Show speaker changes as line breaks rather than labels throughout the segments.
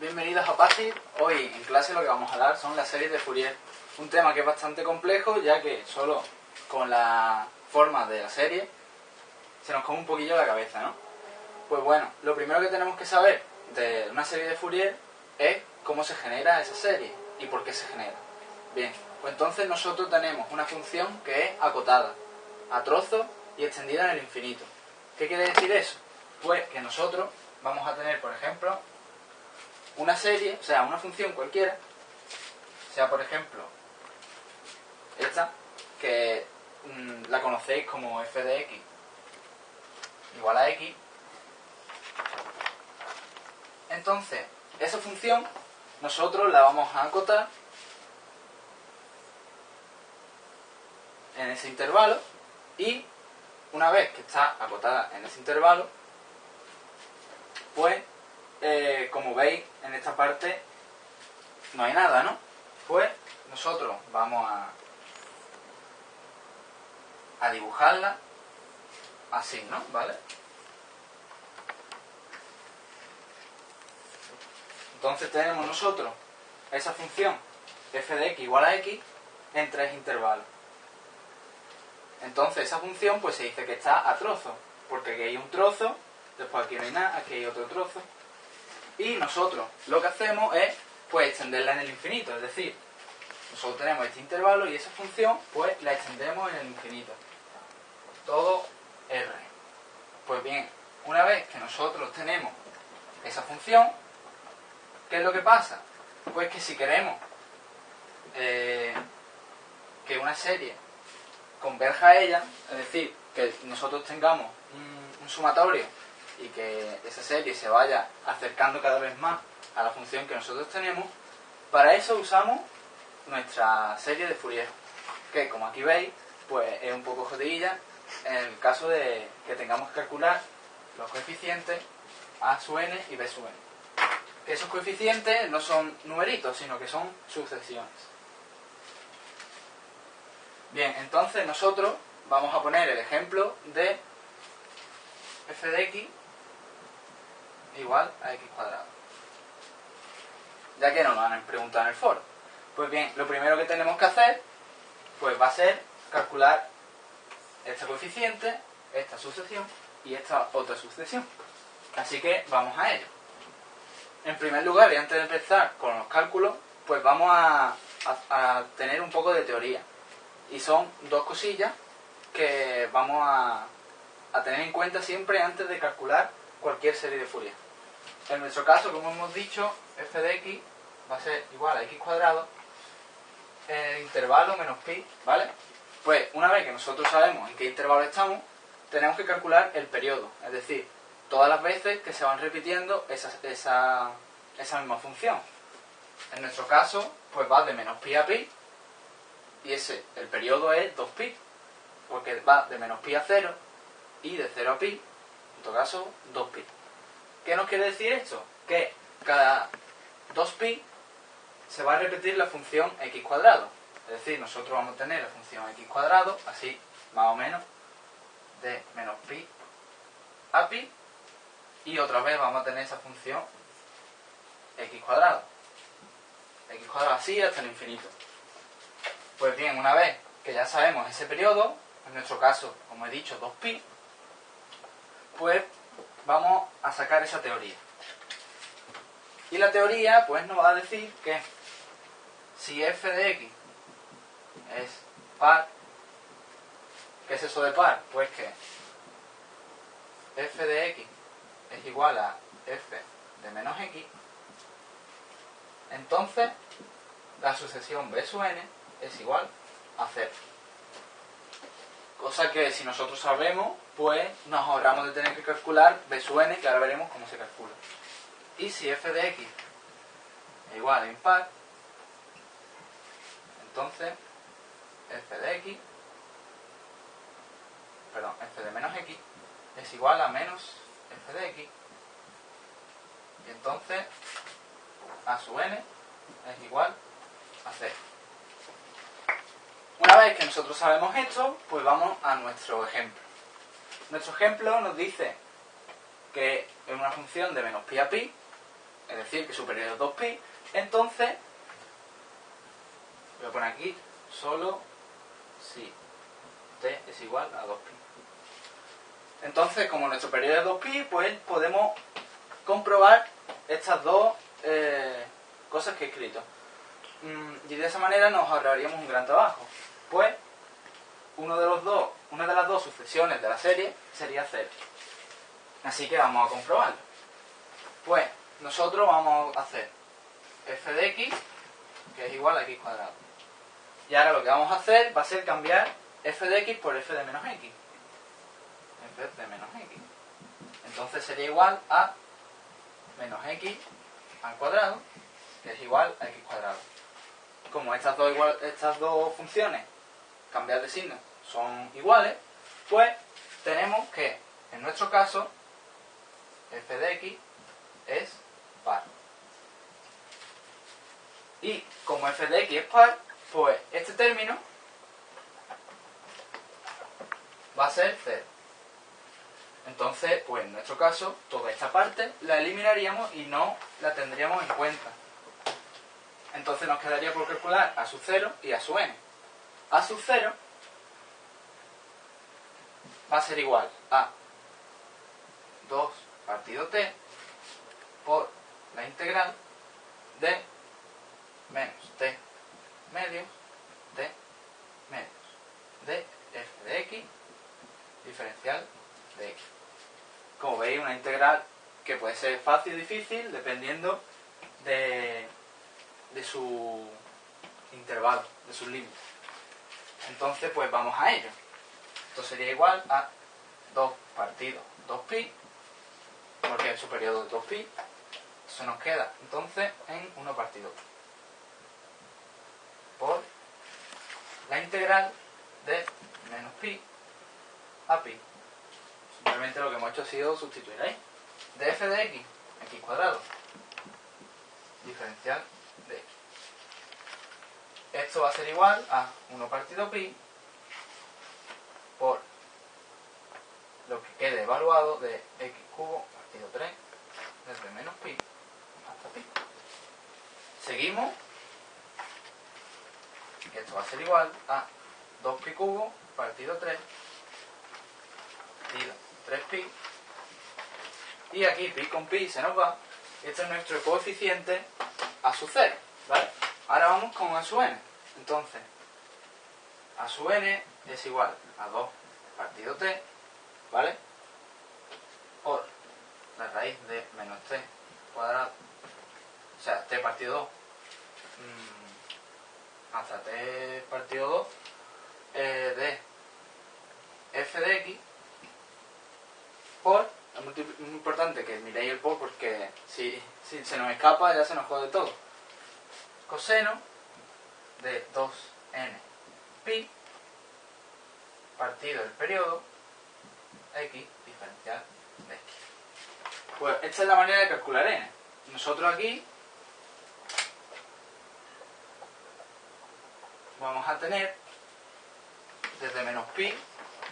bienvenidos a PASI. Hoy en clase lo que vamos a dar son las series de Fourier. Un tema que es bastante complejo ya que solo con la forma de la serie se nos come un poquillo la cabeza, ¿no? Pues bueno, lo primero que tenemos que saber de una serie de Fourier es cómo se genera esa serie y por qué se genera. Bien, pues entonces nosotros tenemos una función que es acotada, a trozos y extendida en el infinito. ¿Qué quiere decir eso? Pues que nosotros vamos a tener, por ejemplo, una serie, o sea, una función cualquiera, sea por ejemplo esta, que mm, la conocéis como f de x igual a x. Entonces, esa función nosotros la vamos a acotar en ese intervalo y una vez que está acotada en ese intervalo, pues eh, como veis en esta parte no hay nada, ¿no? Pues nosotros vamos a, a dibujarla así, ¿no? ¿Vale? Entonces tenemos nosotros esa función f de x igual a x en tres intervalos. Entonces esa función pues se dice que está a trozo, porque aquí hay un trozo, después aquí no hay nada, aquí hay otro trozo. Y nosotros lo que hacemos es pues extenderla en el infinito, es decir, nosotros tenemos este intervalo y esa función pues la extendemos en el infinito. Todo R. Pues bien, una vez que nosotros tenemos esa función, ¿qué es lo que pasa? Pues que si queremos eh, que una serie converja a ella, es decir, que nosotros tengamos un, sumatorio y que esa serie se vaya acercando cada vez más a la función que nosotros tenemos, para eso usamos nuestra serie de Fourier, que como aquí veis, pues es un poco jodidilla en el caso de que tengamos que calcular los coeficientes a su n y b su n. Esos coeficientes no son numeritos, sino que son sucesiones. Bien, entonces nosotros vamos a poner el ejemplo de f de x igual a x cuadrado. Ya que nos lo han preguntado en el foro. Pues bien, lo primero que tenemos que hacer pues va a ser calcular este coeficiente, esta sucesión y esta otra sucesión. Así que vamos a ello. En primer lugar, y antes de empezar con los cálculos, pues vamos a, a tener un poco de teoría. Y son dos cosillas que vamos a, tener en cuenta siempre antes de calcular cualquier serie de Fourier. En nuestro caso, como hemos dicho, f de x va a ser igual a x cuadrado el intervalo menos pi, ¿vale? Pues una vez que nosotros sabemos en qué intervalo estamos, tenemos que calcular el periodo, es decir, todas las veces que se van repitiendo esa, esa, esa misma función. En nuestro caso, pues va de menos pi a pi, y ese, el periodo es 2pi, porque va de menos pi a 0 y de 0 a pi, en todo caso 2pi. ¿Qué nos quiere decir esto? Que cada 2pi se va a repetir la función x cuadrado. Es decir, nosotros vamos a tener la función x cuadrado, así más o menos, de menos pi a pi, y otra vez vamos a tener esa función x cuadrado. x cuadrado así hasta el infinito. Pues bien, una vez que ya sabemos ese periodo, en nuestro caso, como he dicho, 2pi, pues vamos a sacar esa teoría. Y la teoría, pues nos va a decir que si f de x es par, ¿qué es eso de par? Pues que f de x es igual a f de menos x, entonces la sucesión b sub n es igual a 0. Cosa que si nosotros sabemos, pues nos ahorramos de tener que calcular b sub n, que ahora veremos cómo se calcula. Y si f de x es igual a impar, entonces f de x, perdón, f de menos x es igual a menos f de x. Y entonces a sub n es igual a 0. Una vez que nosotros sabemos esto, pues vamos a nuestro ejemplo. Nuestro ejemplo nos dice que es una función de menos pi a pi, es decir, que su periodo es 2pi, entonces, voy a poner aquí, solo si t es igual a 2pi. Entonces, como nuestro periodo es 2pi, pues podemos comprobar estas dos eh, cosas que he escrito. Mm, y de esa manera nos ahorraríamos un gran trabajo. Pues, uno de los dos, una de las dos sucesiones de la serie sería 0. Así que vamos a comprobarlo. Pues, nosotros vamos a hacer f de x, que es igual a x cuadrado. Y ahora lo que vamos a hacer va a ser cambiar f de x por f de menos x. f de menos x. Entonces sería igual a menos x al cuadrado, que es igual a x cuadrado. Como estas dos, estas dos funciones, cambiar de signo, son iguales, pues tenemos que, en nuestro caso, f de x es par. Y como f de x es par, pues este término va a ser 0. Entonces, pues en nuestro caso, toda esta parte la eliminaríamos y no la tendríamos en cuenta. Entonces nos quedaría por calcular a su 0 y a su n. A su 0 va a ser igual a 2 partido t por la integral de menos t medios t medios de f de x diferencial de x. Como veis, una integral que puede ser fácil o difícil dependiendo de, de su intervalo, de sus límites. Entonces, pues vamos a ello. Esto sería igual a 2 partido 2pi, porque su periodo es 2pi. Eso nos queda entonces en 1 partido por la integral de menos pi a pi. Simplemente lo que hemos hecho ha sido sustituir ahí. De f de x, x cuadrado, diferencial Esto va a ser igual a 1 partido pi por lo que quede evaluado de x cubo partido 3 desde menos pi hasta pi. Seguimos, esto va a ser igual a 2 pi cubo partido 3 partido 3pi y aquí pi con pi se nos va. Este es nuestro coeficiente a su 0 ¿vale? ahora vamos con a su n entonces a su n es igual a 2 partido t ¿vale? por la raíz de menos t cuadrado o sea, t partido 2 mmm, hasta t partido 2 eh, de f de x por, es muy, importante que miréis el por porque si, si se nos escapa ya se nos jode todo. Coseno de 2n pi partido del periodo x diferencial de x. Pues esta es la manera de calcular n. Nosotros aquí vamos a tener desde menos pi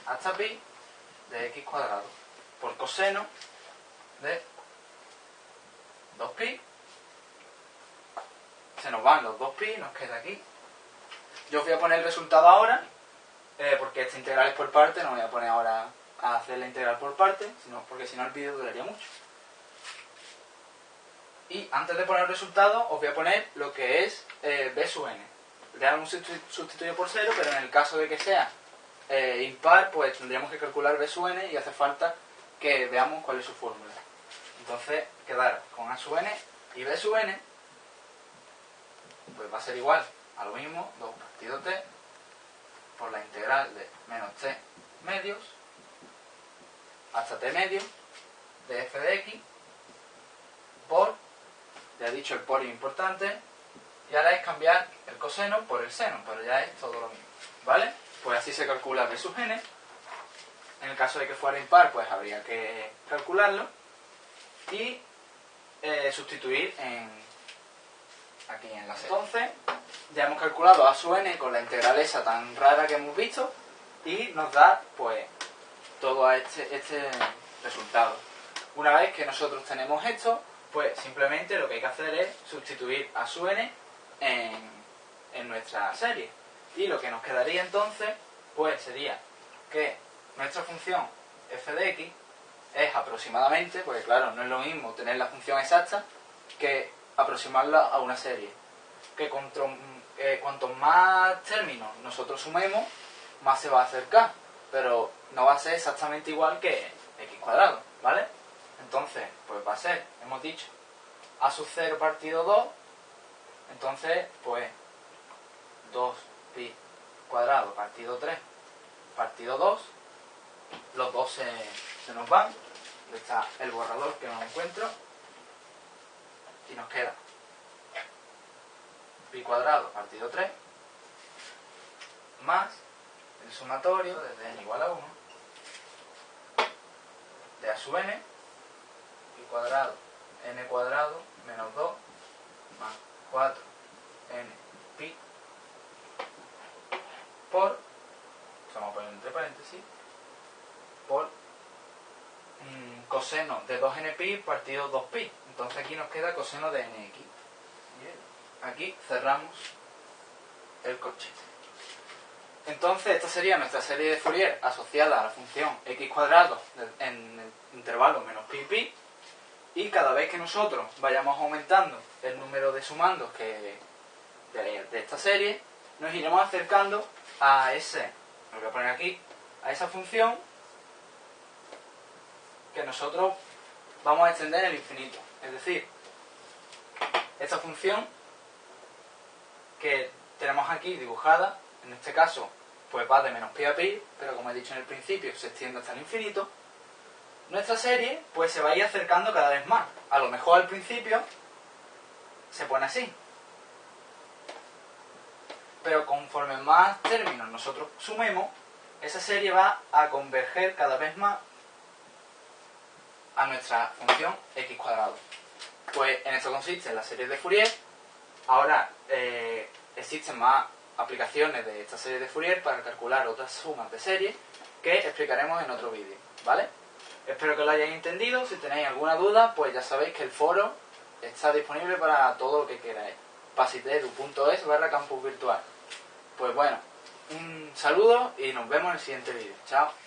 hasta pi de x cuadrado por coseno de 2pi. Se nos van los 2pi, nos queda aquí. Yo os voy a poner el resultado ahora, eh, porque esta integral es por parte, no voy a poner ahora a hacer la integral por parte, sino porque si no el vídeo duraría mucho. Y antes de poner el resultado, os voy a poner lo que es eh, b sub n. Le un sustituyo por 0, pero en el caso de que sea eh, impar, pues tendríamos que calcular b sub n y hace falta que veamos cuál es su fórmula. Entonces, quedar con A sub n y B sub n, pues va a ser igual a lo mismo, 2 partido t por la integral de menos t medios hasta t medio de f de x por, ya he dicho el por es importante, y ahora es cambiar el coseno por el seno, pero ya es todo lo mismo, ¿vale? Pues así se calcula b sub n en el caso de que fuera impar, pues habría que calcularlo y eh, sustituir en, aquí en la serie. Entonces, ya hemos calculado a su n con la integral esa tan rara que hemos visto y nos da, pues, todo este, este resultado. Una vez que nosotros tenemos esto, Pues simplemente lo que hay que hacer es sustituir a su n en, en nuestra serie. Y lo que nos quedaría entonces, pues sería que nuestra función f de x es aproximadamente, porque claro, no es lo mismo tener la función exacta que aproximarla a una serie. Que cuanto, eh, cuanto más términos nosotros sumemos, más se va a acercar. Pero no va a ser exactamente igual que x cuadrado, ¿vale? Entonces, pues va a ser, hemos dicho, a sub 0 partido 2, entonces, pues 2pi cuadrado partido 3 partido 2, los dos se, se nos van, está el borrador que no encuentro, y nos queda pi cuadrado partido 3 más el sumatorio desde n igual a 1 de a sub n pi cuadrado n cuadrado menos 2 más 4 n pi por, vamos a poner entre paréntesis, por mm, coseno de 2n pi partido 2pi. Entonces aquí nos queda coseno de nx. Aquí cerramos el cochete. Entonces esta sería nuestra serie de Fourier asociada a la función x cuadrado en el intervalo menos pi pi y cada vez que nosotros vayamos aumentando el número de sumandos que de, de esta serie nos iremos acercando a ese, lo voy a poner aquí, a esa función que nosotros vamos a extender en el infinito. Es decir, esta función que tenemos aquí dibujada, en este caso, pues va de menos pi a pi, pero como he dicho en el principio, se extiende hasta el infinito, nuestra serie pues se va a ir acercando cada vez más. A lo mejor al principio se pone así. Pero conforme más términos nosotros sumemos, esa serie va a converger cada vez más a nuestra función x cuadrado. Pues en esto consiste la serie de Fourier. Ahora eh, existen más aplicaciones de esta serie de Fourier para calcular otras sumas de serie que explicaremos en otro vídeo, ¿vale? Espero que lo hayáis entendido. Si tenéis alguna duda, pues ya sabéis que el foro está disponible para todo lo que queráis. pasiteru.es barra campus virtual. Pues bueno, un saludo y nos vemos en el siguiente vídeo. Chao.